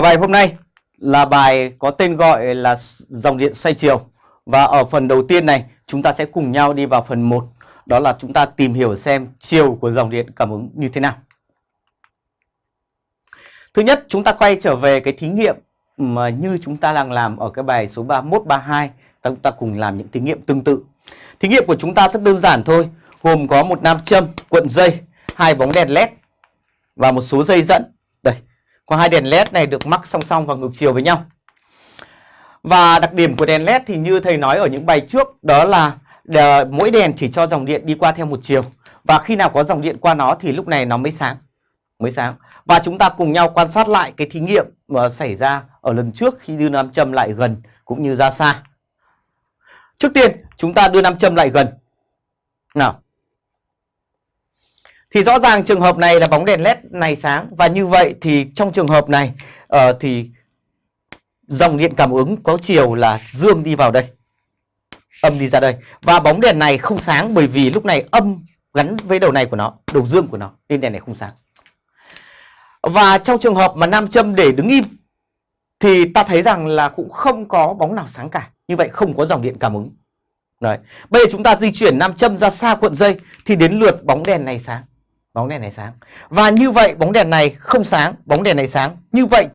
bài hôm nay là bài có tên gọi là dòng điện xoay chiều và ở phần đầu tiên này chúng ta sẽ cùng nhau đi vào phần 1 đó là chúng ta tìm hiểu xem chiều của dòng điện cảm ứng như thế nào. Thứ nhất chúng ta quay trở về cái thí nghiệm mà như chúng ta đang làm ở cái bài số 31 32 chúng ta cùng làm những thí nghiệm tương tự. Thí nghiệm của chúng ta rất đơn giản thôi, gồm có một nam châm, cuộn dây, hai bóng đèn led và một số dây dẫn. Có hai đèn led này được mắc song song và ngược chiều với nhau. Và đặc điểm của đèn led thì như thầy nói ở những bài trước đó là đờ, mỗi đèn chỉ cho dòng điện đi qua theo một chiều và khi nào có dòng điện qua nó thì lúc này nó mới sáng. Mới sáng. Và chúng ta cùng nhau quan sát lại cái thí nghiệm mà xảy ra ở lần trước khi đưa nam châm lại gần cũng như ra xa. Trước tiên chúng ta đưa nam châm lại gần. Nào. Thì rõ ràng trường hợp này là bóng đèn led này sáng và như vậy thì trong trường hợp này uh, thì dòng điện cảm ứng có chiều là dương đi vào đây. Âm đi ra đây. Và bóng đèn này không sáng bởi vì lúc này âm gắn với đầu này của nó, đầu dương của nó nên đèn này không sáng. Và trong trường hợp mà nam châm để đứng im thì ta thấy rằng là cũng không có bóng nào sáng cả. Như vậy không có dòng điện cảm ứng. Đấy. Bây giờ chúng ta di chuyển nam châm ra xa cuộn dây thì đến lượt bóng đèn này sáng. Bóng đèn này sáng. Và như vậy bóng đèn này không sáng, bóng đèn này sáng. Như vậy